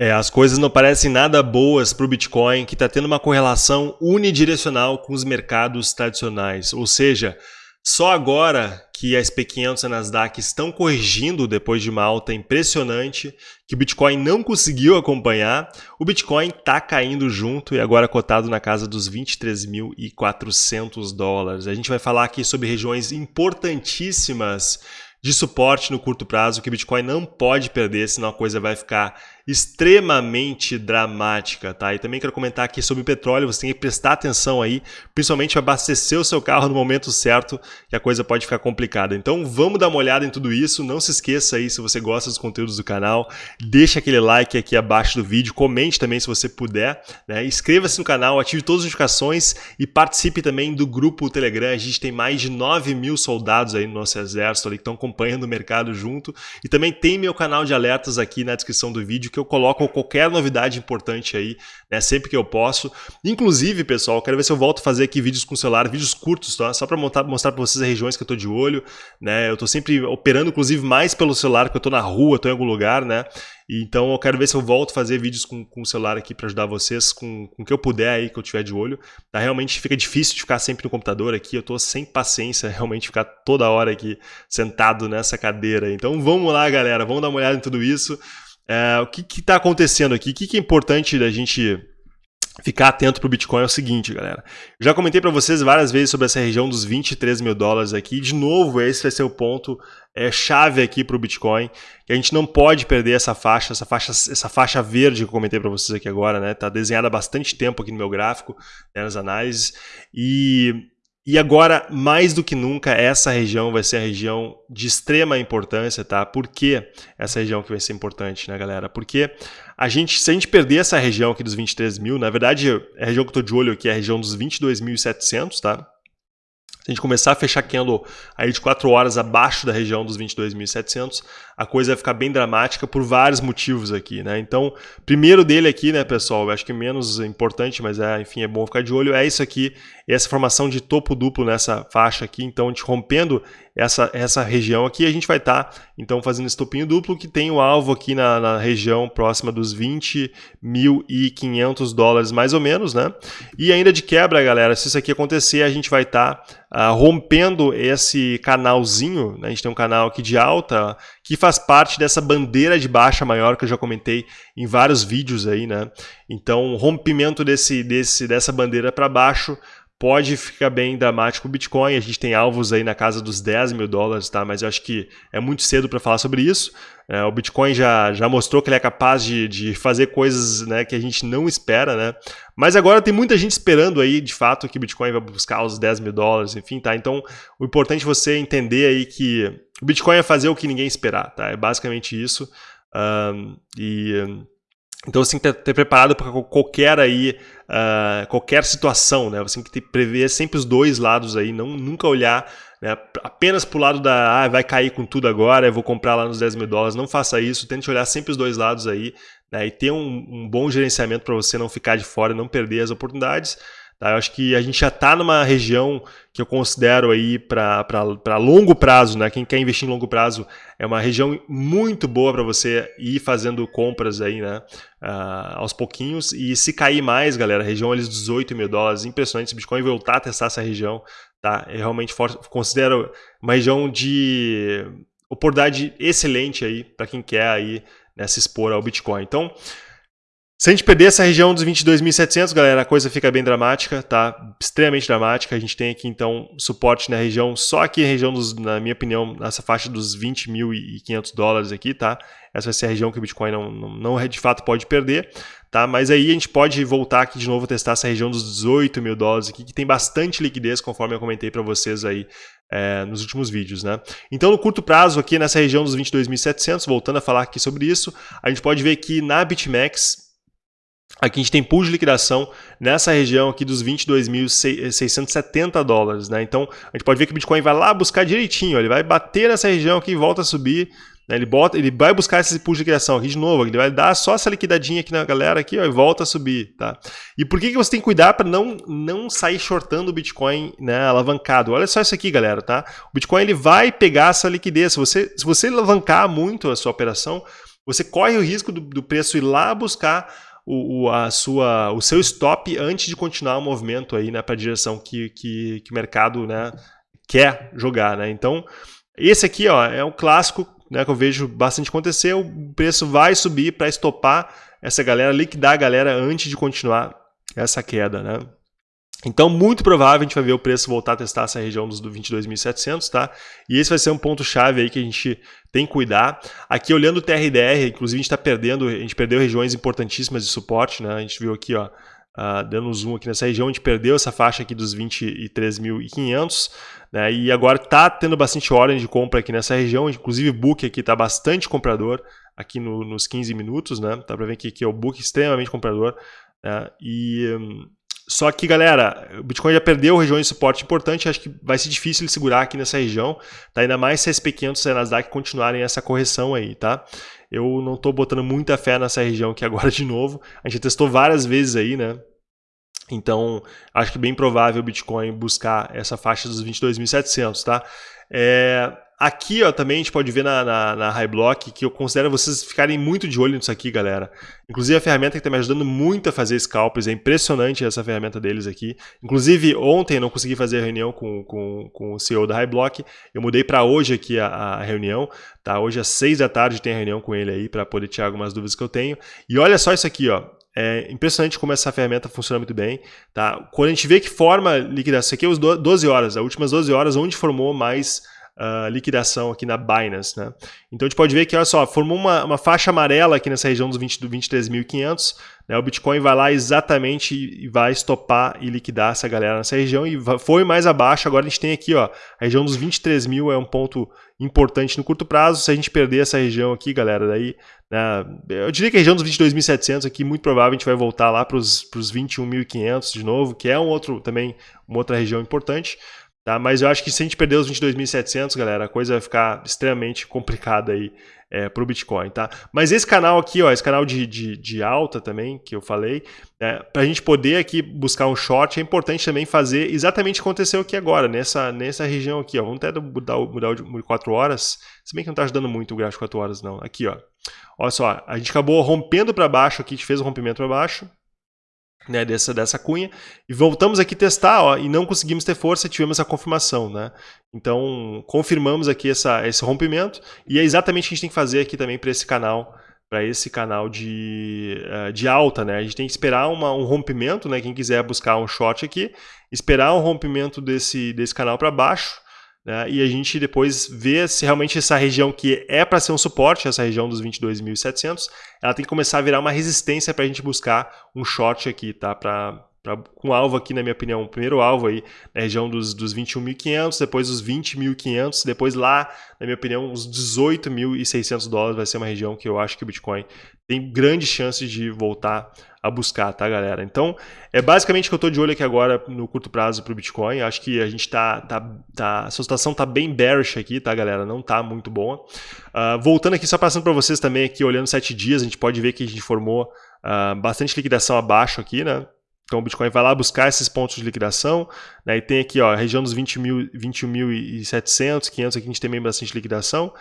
É, as coisas não parecem nada boas para o Bitcoin, que está tendo uma correlação unidirecional com os mercados tradicionais. Ou seja, só agora que a SP500 e a Nasdaq estão corrigindo depois de uma alta impressionante, que o Bitcoin não conseguiu acompanhar, o Bitcoin está caindo junto e agora cotado na casa dos 23.400 dólares. A gente vai falar aqui sobre regiões importantíssimas de suporte no curto prazo que o Bitcoin não pode perder, senão a coisa vai ficar extremamente dramática, tá? E também quero comentar aqui sobre petróleo, você tem que prestar atenção aí, principalmente abastecer o seu carro no momento certo, que a coisa pode ficar complicada. Então vamos dar uma olhada em tudo isso, não se esqueça aí se você gosta dos conteúdos do canal, deixa aquele like aqui abaixo do vídeo, comente também se você puder, né? Inscreva-se no canal, ative todas as notificações e participe também do grupo Telegram, a gente tem mais de 9 mil soldados aí no nosso exército ali que estão acompanhando o mercado junto e também tem meu canal de alertas aqui na descrição do vídeo que eu coloco qualquer novidade importante aí, né, sempre que eu posso. Inclusive, pessoal, quero ver se eu volto a fazer aqui vídeos com celular, vídeos curtos, tá? Só para mostrar para vocês as regiões que eu estou de olho, né? Eu estou sempre operando, inclusive, mais pelo celular, porque eu estou na rua, estou em algum lugar, né? Então eu quero ver se eu volto a fazer vídeos com, com o celular aqui para ajudar vocês com, com o que eu puder aí, que eu tiver de olho. Tá? Realmente fica difícil de ficar sempre no computador aqui, eu estou sem paciência realmente ficar toda hora aqui sentado nessa cadeira. Então vamos lá, galera, vamos dar uma olhada em tudo isso. É, o que está acontecendo aqui? O que, que é importante da gente ficar atento para o Bitcoin é o seguinte, galera. Já comentei para vocês várias vezes sobre essa região dos 23 mil dólares aqui. De novo, esse vai ser o ponto é, chave aqui para o Bitcoin, que a gente não pode perder essa faixa, essa faixa, essa faixa verde que eu comentei para vocês aqui agora, né? Está desenhada há bastante tempo aqui no meu gráfico, né, nas análises. E e agora, mais do que nunca, essa região vai ser a região de extrema importância, tá? Por que essa região que vai ser importante, né, galera? Porque a gente, se a gente perder essa região aqui dos 23 mil, na verdade, a região que eu tô de olho aqui é a região dos 22.700, tá? Se a gente começar a fechar candle aí de 4 horas abaixo da região dos 22.700, a coisa vai ficar bem dramática por vários motivos aqui, né? Então, primeiro dele aqui, né, pessoal, eu acho que menos importante, mas é, enfim, é bom ficar de olho, é isso aqui, essa formação de topo duplo nessa faixa aqui, então a gente rompendo essa, essa região aqui, a gente vai estar, tá, então, fazendo esse topinho duplo que tem o alvo aqui na, na região próxima dos 20.500 dólares, mais ou menos, né? E ainda de quebra, galera, se isso aqui acontecer, a gente vai estar tá, uh, rompendo esse canalzinho, né? a gente tem um canal aqui de alta, que faz parte dessa bandeira de baixa maior que eu já comentei em vários vídeos aí, né? Então, rompimento desse, desse, dessa bandeira para baixo pode ficar bem dramático o Bitcoin. A gente tem alvos aí na casa dos 10 mil dólares, tá? mas eu acho que é muito cedo para falar sobre isso. É, o Bitcoin já, já mostrou que ele é capaz de, de fazer coisas né, que a gente não espera, né? Mas agora tem muita gente esperando aí, de fato, que o Bitcoin vai buscar os 10 mil dólares, enfim, tá? Então, o importante é você entender aí que o Bitcoin é fazer o que ninguém esperar, tá? É basicamente isso. Um, e então você tem que ter preparado para qualquer aí, uh, qualquer situação, né? Você tem que prever sempre os dois lados aí, não nunca olhar né, apenas para o lado da ah, vai cair com tudo agora, eu vou comprar lá nos 10 mil dólares. Não faça isso, tente olhar sempre os dois lados aí né, e ter um, um bom gerenciamento para você não ficar de fora, não perder as oportunidades. Tá? Eu acho que a gente já está numa região que eu considero aí para longo prazo, né? Quem quer investir em longo prazo é uma região muito boa para você ir fazendo compras aí, né? Uh, aos pouquinhos. E se cair mais, galera, região ali 18 mil dólares, impressionante. Se o Bitcoin voltar a testar essa região, tá? Eu realmente considero uma região de oportunidade excelente aí para quem quer aí né, se expor ao Bitcoin. Então, se a gente perder essa região dos 22.700, galera, a coisa fica bem dramática, tá? Extremamente dramática. A gente tem aqui, então, suporte na região, só aqui na região, dos, na minha opinião, nessa faixa dos 20.500 dólares aqui, tá? Essa vai ser a região que o Bitcoin não, não, não, de fato pode perder, tá? Mas aí a gente pode voltar aqui de novo testar essa região dos 18 mil dólares aqui, que tem bastante liquidez, conforme eu comentei para vocês aí é, nos últimos vídeos, né? Então, no curto prazo, aqui nessa região dos 22.700, voltando a falar aqui sobre isso, a gente pode ver que na BitMEX, Aqui a gente tem pool de liquidação nessa região aqui dos 22.670 dólares, né? Então a gente pode ver que o Bitcoin vai lá buscar direitinho, ele vai bater nessa região aqui e volta a subir, né? ele, bota, ele vai buscar esse pool de liquidação aqui de novo, ele vai dar só essa liquidadinha aqui na galera aqui ó, e volta a subir, tá? E por que, que você tem que cuidar para não, não sair shortando o Bitcoin né, alavancado? Olha só isso aqui, galera, tá? O Bitcoin ele vai pegar essa liquidez, se você, se você alavancar muito a sua operação, você corre o risco do, do preço ir lá buscar o, o, a sua, o seu stop antes de continuar o movimento aí, né, para a direção que, que, que, o mercado né, quer jogar. Né? Então, esse aqui ó, é um clássico né, que eu vejo bastante acontecer, o preço vai subir para estopar essa galera, liquidar a galera antes de continuar essa queda. Né? Então, muito provável a gente vai ver o preço voltar a testar essa região dos 22.700, tá? E esse vai ser um ponto-chave aí que a gente tem que cuidar. Aqui, olhando o TRDR, inclusive a gente está perdendo, a gente perdeu regiões importantíssimas de suporte, né? A gente viu aqui, ó, uh, dando um zoom aqui nessa região, a gente perdeu essa faixa aqui dos 23.500, né? E agora está tendo bastante ordem de compra aqui nessa região, inclusive o book aqui está bastante comprador, aqui no, nos 15 minutos, né? Dá para ver que aqui é o book extremamente comprador, né? E... Um, só que, galera, o Bitcoin já perdeu regiões de suporte importante, acho que vai ser difícil ele segurar aqui nessa região, tá? ainda mais se SP500 e a Nasdaq continuarem essa correção aí, tá? Eu não estou botando muita fé nessa região aqui agora de novo, a gente testou várias vezes aí, né? Então, acho que bem provável o Bitcoin buscar essa faixa dos 22.700, tá? É, Aqui ó, também a gente pode ver na, na, na que eu considero vocês ficarem muito de olho nisso aqui, galera. Inclusive a ferramenta que está me ajudando muito a fazer scalps, é impressionante essa ferramenta deles aqui. Inclusive ontem não consegui fazer a reunião com, com, com o CEO da High Block, eu mudei para hoje aqui a, a, reunião, tá? Hoje às 6 da tarde tem a reunião com ele aí para poder tirar algumas dúvidas que eu tenho. E olha só isso aqui, ó. É impressionante como essa ferramenta funciona muito bem. Tá? Quando a gente vê que forma liquidação, isso aqui é os 12 horas, as últimas 12 horas, onde formou mais uh, liquidação aqui na Binance. Né? Então a gente pode ver que, olha só, formou uma, uma faixa amarela aqui nessa região dos 20, do 23.500. Né? O Bitcoin vai lá exatamente e vai estopar e liquidar essa galera nessa região e foi mais abaixo. Agora a gente tem aqui ó, a região dos 23 mil é um ponto importante no curto prazo. Se a gente perder essa região aqui, galera, daí né, eu diria que a região dos 22.700 aqui, muito provável a gente vai voltar lá para os 21.500 de novo, que é um outro também uma outra região importante. Tá? Mas eu acho que se a gente perder os 22.700, galera, a coisa vai ficar extremamente complicada aí é, para o Bitcoin, tá? Mas esse canal aqui, ó, esse canal de, de, de alta também, que eu falei, né, para a gente poder aqui buscar um short, é importante também fazer exatamente o que aconteceu aqui agora, nessa, nessa região aqui, ó. Vamos até mudar, mudar o de 4 horas, se bem que não está ajudando muito o gráfico de 4 horas, não. Aqui, ó. Olha só, a gente acabou rompendo para baixo aqui, a gente fez um rompimento para baixo, né, dessa, dessa cunha, e voltamos aqui testar, ó, e não conseguimos ter força tivemos a confirmação, né? Então, confirmamos aqui essa, esse rompimento, e é exatamente o que a gente tem que fazer aqui também para esse canal, para esse canal de, uh, de alta, né? A gente tem que esperar uma, um rompimento, né? Quem quiser buscar um short aqui, esperar um rompimento desse, desse canal para baixo, né? e a gente depois vê se realmente essa região que é para ser um suporte, essa região dos 22.700, ela tem que começar a virar uma resistência para a gente buscar um short aqui, tá? Pra, pra, com alvo aqui, na minha opinião, o primeiro alvo aí na região dos, dos 21.500, depois os 20.500, depois lá, na minha opinião, os 18.600 dólares vai ser uma região que eu acho que o Bitcoin tem grandes chances de voltar a buscar, tá, galera? Então, é basicamente que eu estou de olho aqui agora no curto prazo para o Bitcoin. Acho que a gente está, tá, tá, a situação está bem bearish aqui, tá, galera? Não está muito boa. Uh, voltando aqui, só passando para vocês também aqui, olhando sete dias, a gente pode ver que a gente formou uh, bastante liquidação abaixo aqui, né? Então o Bitcoin vai lá buscar esses pontos de liquidação, né? E tem aqui, ó, a região dos 21.700, 21 500 aqui a gente tem bastante liquidação.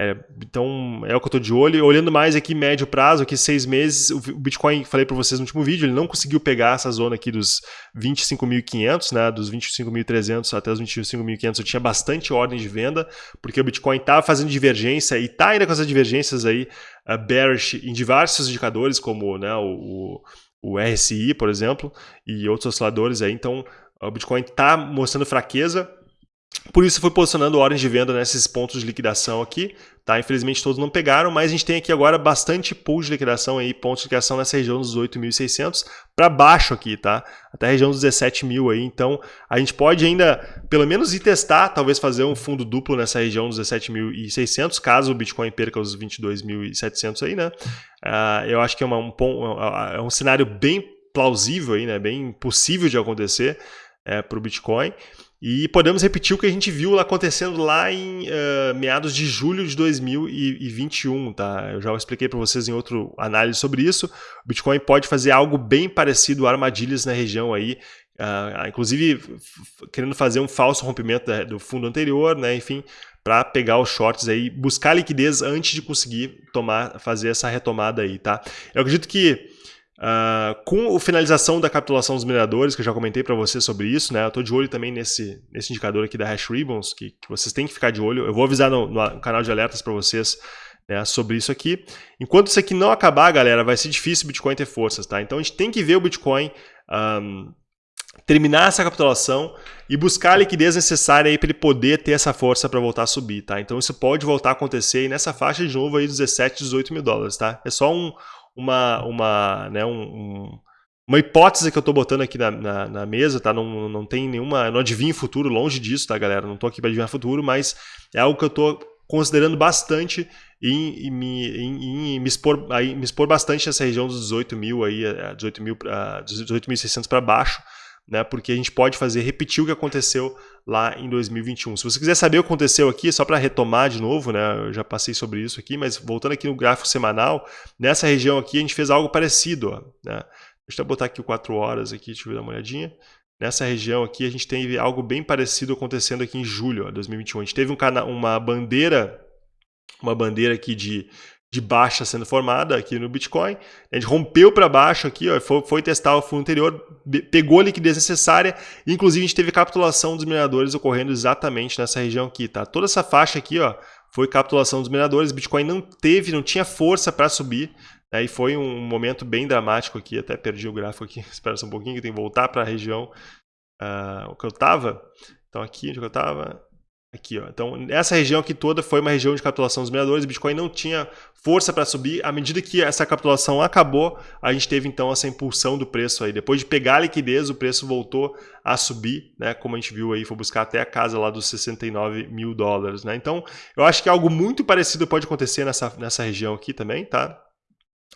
É, então, é o que eu estou de olho. Olhando mais aqui médio prazo, aqui seis meses, o Bitcoin, falei para vocês no último vídeo, ele não conseguiu pegar essa zona aqui dos 25.500, né, dos 25.300 até os 25.500, eu tinha bastante ordem de venda, porque o Bitcoin estava fazendo divergência e está ainda com essas divergências aí, uh, bearish em diversos indicadores, como né, o, o RSI, por exemplo, e outros osciladores aí, então o Bitcoin está mostrando fraqueza, por isso foi posicionando ordens de venda nesses pontos de liquidação aqui, tá? Infelizmente todos não pegaram, mas a gente tem aqui agora bastante pool de liquidação aí, pontos de liquidação nessa região dos 8.600 para baixo aqui, tá? Até a região dos 17.000 aí, então a gente pode ainda pelo menos ir testar, talvez fazer um fundo duplo nessa região dos 17.600, caso o Bitcoin perca os 22.700 aí, né? Uh, eu acho que é, uma, um, é um cenário bem plausível aí, né? Bem possível de acontecer é, para o Bitcoin. E podemos repetir o que a gente viu acontecendo lá em uh, meados de julho de 2021, tá? Eu já expliquei para vocês em outra análise sobre isso. O Bitcoin pode fazer algo bem parecido a armadilhas na região aí, Uh, inclusive querendo fazer um falso rompimento da, do fundo anterior, né? Enfim, para pegar os shorts aí, buscar liquidez antes de conseguir tomar, fazer essa retomada aí, tá? Eu acredito que Uh, com a finalização da capitulação dos mineradores, que eu já comentei para você sobre isso, né? Eu estou de olho também nesse, nesse indicador aqui da Hash Ribbons, que, que vocês têm que ficar de olho. Eu vou avisar no, no canal de alertas para vocês né, sobre isso aqui. Enquanto isso aqui não acabar, galera, vai ser difícil o Bitcoin ter forças, tá? Então a gente tem que ver o Bitcoin um, terminar essa capitulação e buscar a liquidez necessária para ele poder ter essa força para voltar a subir, tá? Então isso pode voltar a acontecer aí nessa faixa de novo aí 17, 18 mil dólares, tá? É só um, uma, uma, né, um, um, uma hipótese que eu estou botando aqui na, na, na, mesa, tá? Não, não tem nenhuma, não adivinho futuro, longe disso, tá, galera? Não estou aqui para adivinhar futuro, mas é algo que eu estou considerando bastante em, em, em, em me, expor, aí, me expor bastante nessa região dos 18 mil aí, 18 mil, 18.600 para baixo, né? Porque a gente pode fazer repetir o que aconteceu lá em 2021. Se você quiser saber o que aconteceu aqui, só para retomar de novo, né? Eu já passei sobre isso aqui, mas voltando aqui no gráfico semanal, nessa região aqui a gente fez algo parecido, ó, né? Deixa eu botar aqui o 4 horas aqui, deixa eu dar uma olhadinha. Nessa região aqui a gente teve algo bem parecido acontecendo aqui em julho de 2021. A gente teve um uma bandeira, uma bandeira aqui de de baixa sendo formada aqui no Bitcoin. A gente rompeu para baixo aqui, ó, foi, foi, testar o fundo anterior, pegou a liquidez necessária, inclusive a gente teve capitulação dos mineradores ocorrendo exatamente nessa região aqui, tá? Toda essa faixa aqui, ó, foi capitulação dos mineradores, Bitcoin não teve, não tinha força para subir, né? e foi um momento bem dramático aqui, até perdi o gráfico aqui, espera só um pouquinho que tem que voltar para a região uh, que eu estava. Então aqui onde eu estava, Aqui, ó. Então, essa região aqui toda foi uma região de capitulação dos mineradores. O Bitcoin não tinha força para subir. À medida que essa capitulação acabou, a gente teve então essa impulsão do preço aí. Depois de pegar a liquidez, o preço voltou a subir, né? Como a gente viu aí, foi buscar até a casa lá dos 69 mil dólares, né? Então, eu acho que algo muito parecido pode acontecer nessa, nessa região aqui também, tá?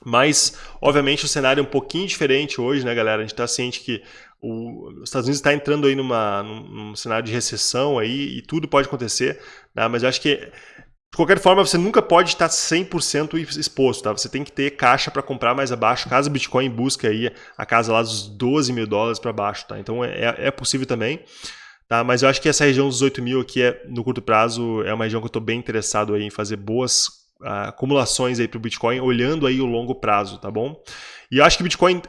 Mas, obviamente, o cenário é um pouquinho diferente hoje, né, galera? A gente está ciente que o, os Estados Unidos está entrando aí numa, num, num, cenário de recessão aí e tudo pode acontecer, né? mas eu acho que de qualquer forma, você nunca pode estar 100% exposto, tá? Você tem que ter caixa para comprar mais abaixo, caso o Bitcoin busque aí a casa lá dos 12 mil dólares para baixo, tá? Então é, é possível também, tá? Mas eu acho que essa região dos 8 mil aqui, é, no curto prazo, é uma região que eu estou bem interessado aí em fazer boas uh, acumulações aí para o Bitcoin, olhando aí o longo prazo, tá bom? E eu acho que o Bitcoin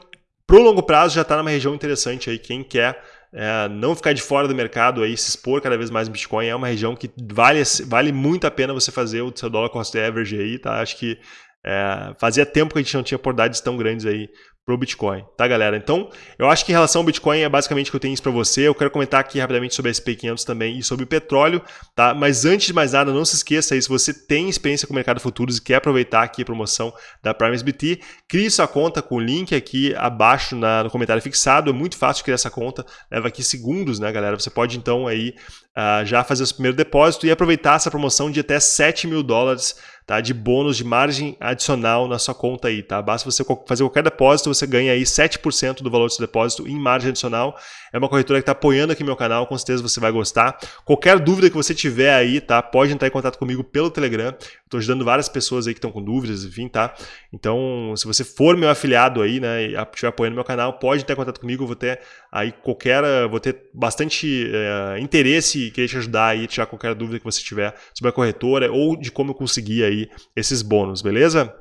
para o longo prazo já está numa região interessante aí. Quem quer é, não ficar de fora do mercado aí, se expor cada vez mais no Bitcoin, é uma região que vale, vale muito a pena você fazer o seu dólar cost average aí, tá? Acho que é, fazia tempo que a gente não tinha oportunidades tão grandes aí para o Bitcoin, tá galera? Então, eu acho que em relação ao Bitcoin é basicamente o que eu tenho isso para você. Eu quero comentar aqui rapidamente sobre a SP500 também e sobre o petróleo, tá? Mas antes de mais nada, não se esqueça aí, se você tem experiência com o mercado futuros e quer aproveitar aqui a promoção da Prime SBT, crie sua conta com o link aqui abaixo na, no comentário fixado. É muito fácil criar essa conta, leva aqui segundos, né, galera? Você pode então aí uh, já fazer o seu primeiro depósito e aproveitar essa promoção de até 7 mil dólares tá? de bônus de margem adicional na sua conta aí, tá? Basta você fazer qualquer depósito, você ganha aí 7% do valor do seu depósito em margem adicional. É uma corretora que está apoiando aqui meu canal, com certeza você vai gostar. Qualquer dúvida que você tiver aí, tá? Pode entrar em contato comigo pelo Telegram. Estou ajudando várias pessoas aí que estão com dúvidas, enfim, tá? Então, se você for meu afiliado aí, né, e estiver apoiando meu canal, pode entrar em contato comigo, eu vou ter aí qualquer, vou ter bastante é, interesse e querer te ajudar aí, tirar qualquer dúvida que você tiver sobre a corretora ou de como eu conseguir aí esses bônus, beleza?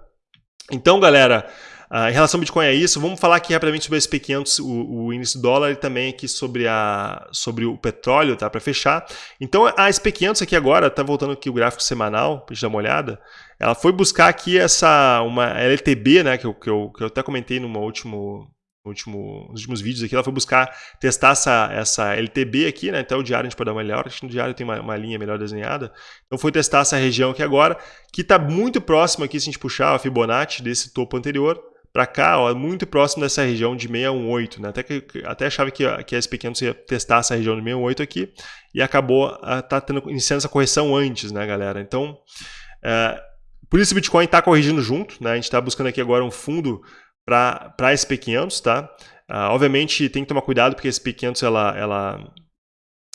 Então, galera, Uh, em relação ao Bitcoin é isso. Vamos falar aqui rapidamente sobre a SP500, o, o índice do dólar, e também aqui sobre, a, sobre o petróleo, tá? Para fechar. Então, a SP500 aqui agora, tá voltando aqui o gráfico semanal, para gente dar uma olhada. Ela foi buscar aqui essa, uma LTB, né? Que eu, que eu, que eu até comentei no último, último, nos últimos vídeos aqui, ela foi buscar testar essa, essa LTB aqui, né? Até o diário a gente pode dar uma acho que no diário tem uma, uma, linha melhor desenhada. Então foi testar essa região aqui agora, que está muito próximo aqui, se a gente puxar a Fibonacci desse topo anterior, para cá, ó, muito próximo dessa região de 618, né? Até, que, até achava que, que a SP500 ia testar essa região de 618 aqui e acabou uh, tá tendo, iniciando essa correção antes, né, galera? Então, uh, por isso o Bitcoin está corrigindo junto, né? A gente está buscando aqui agora um fundo para a SP500, tá? Uh, obviamente tem que tomar cuidado porque a SP500 ela, ela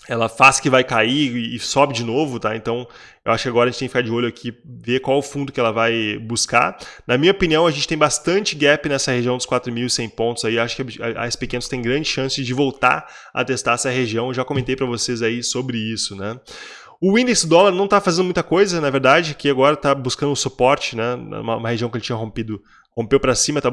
ela faz que vai cair e sobe de novo, tá? Então, eu acho que agora a gente tem que ficar de olho aqui, ver qual o fundo que ela vai buscar. Na minha opinião, a gente tem bastante gap nessa região dos 4.100 pontos aí. Acho que a SP500 tem grande chance de voltar a testar essa região. Eu já comentei para vocês aí sobre isso, né? O índice dólar não está fazendo muita coisa, na verdade, que agora está buscando suporte, né? Uma, região que ele tinha rompido, rompeu para cima, está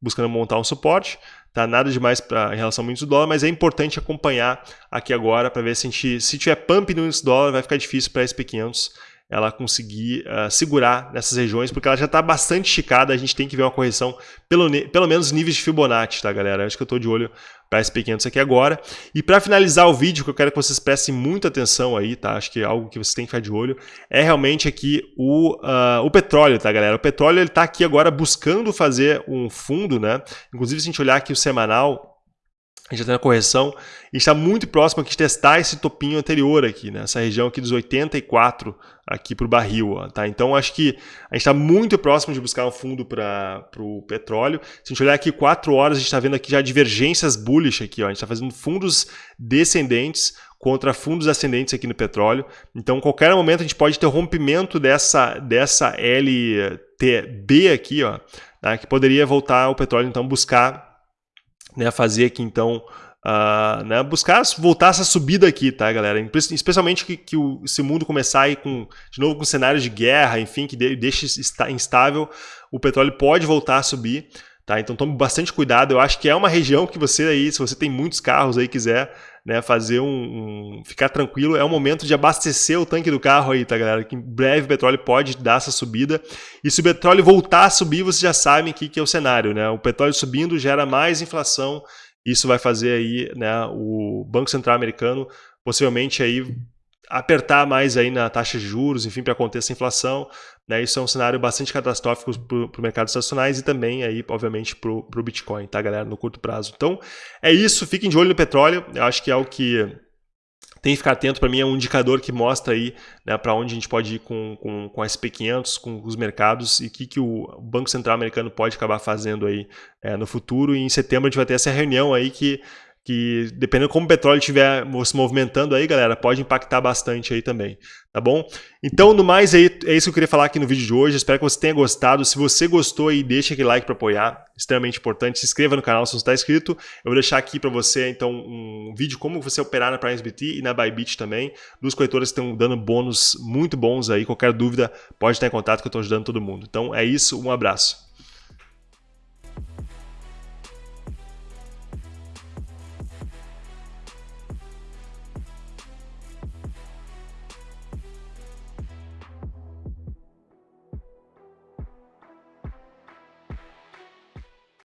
buscando montar um suporte. Tá nada demais pra, em relação ao índice do dólar, mas é importante acompanhar aqui agora para ver se gente, se tiver pump no índice do dólar, vai ficar difícil para a SP500 ela conseguir uh, segurar nessas regiões, porque ela já está bastante esticada, a gente tem que ver uma correção, pelo, pelo menos níveis de Fibonacci, tá galera? Acho que eu estou de olho para esse pequeno aqui agora. E para finalizar o vídeo, que eu quero que vocês prestem muita atenção aí, tá? Acho que é algo que vocês têm que ficar de olho, é realmente aqui o, uh, o petróleo, tá galera? O petróleo ele está aqui agora buscando fazer um fundo, né? Inclusive se a gente olhar aqui o semanal, a gente já tem a correção, e está muito próximo aqui de testar esse topinho anterior aqui, né? essa região aqui dos 84 aqui para o barril. Ó, tá? Então acho que a gente está muito próximo de buscar um fundo para o petróleo. Se a gente olhar aqui 4 horas, a gente está vendo aqui já divergências bullish aqui. Ó. A gente está fazendo fundos descendentes contra fundos ascendentes aqui no petróleo. Então, qualquer momento a gente pode ter rompimento dessa, dessa LTB aqui, ó, tá? que poderia voltar o petróleo então buscar né, fazer aqui então, uh, né, buscar voltar essa subida aqui, tá, galera? Especialmente que, que o, esse mundo começar aí com, de novo com cenários de guerra, enfim, que de, deixe instável, o petróleo pode voltar a subir. Tá? Então tome bastante cuidado. Eu acho que é uma região que você aí, se você tem muitos carros aí quiser né, fazer um, um, ficar tranquilo, é o momento de abastecer o tanque do carro aí, tá galera? Que em breve o petróleo pode dar essa subida. E se o petróleo voltar a subir, vocês já sabem que, que é o cenário, né? O petróleo subindo gera mais inflação. Isso vai fazer aí, né, o Banco Central americano possivelmente aí apertar mais aí na taxa de juros, enfim, para conter essa inflação. Né? Isso é um cenário bastante catastrófico para o mercado estacionais e também aí, obviamente, para o Bitcoin, tá, galera, no curto prazo. Então, é isso. Fiquem de olho no petróleo. Eu acho que é o que tem que ficar atento para mim, é um indicador que mostra aí né, para onde a gente pode ir com, com, com a SP500, com os mercados e o que, que o Banco Central americano pode acabar fazendo aí é, no futuro. E em setembro a gente vai ter essa reunião aí que que dependendo como o petróleo estiver se movimentando aí, galera, pode impactar bastante aí também, tá bom? Então, no mais, aí, é isso que eu queria falar aqui no vídeo de hoje, espero que você tenha gostado, se você gostou aí, deixa aquele like para apoiar, extremamente importante, se inscreva no canal se não está inscrito, eu vou deixar aqui para você, então, um vídeo como você operar na PrimeSBT e na Bybit também, duas corretoras que estão dando bônus muito bons aí, qualquer dúvida, pode estar em contato que eu estou ajudando todo mundo. Então, é isso, um abraço.